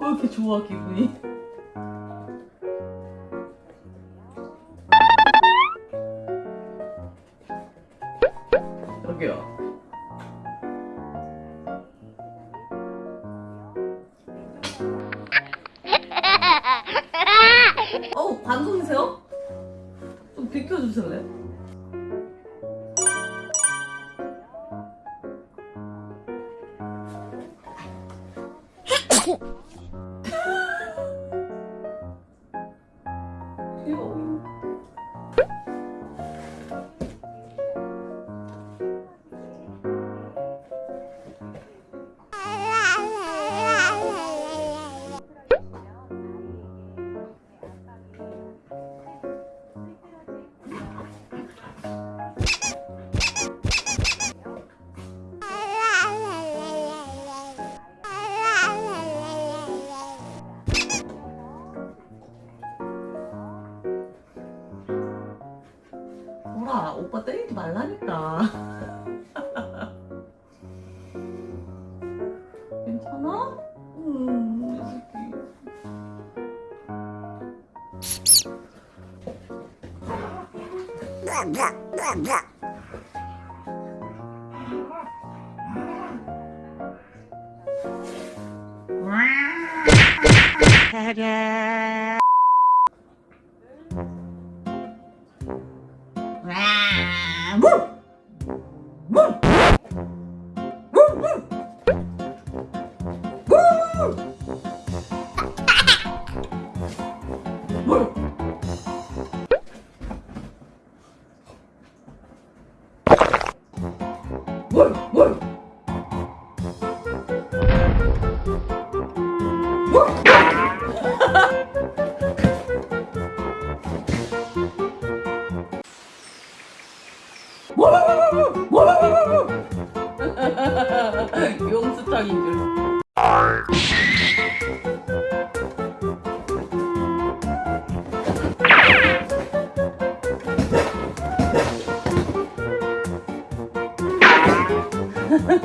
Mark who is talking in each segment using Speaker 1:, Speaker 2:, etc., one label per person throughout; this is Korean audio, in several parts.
Speaker 1: 왜 이렇게 좋아 기분이? 여기요. 어우 방송이세요? 왜 껴주실래요? 오빠 때리지 말라니까 괜찮아? 음, 이 새끼. 용수탕인 줄. Woo!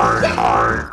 Speaker 1: die.